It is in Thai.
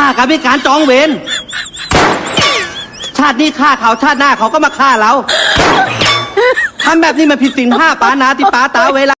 ฆ่ากันเป็การจองเวร ชาตินี้ฆ่าเขาชาติหน้าเขาก็มาฆ่าเรา ทำแบบนี้มันผิดศีลห้าปานาติปาตาเวลา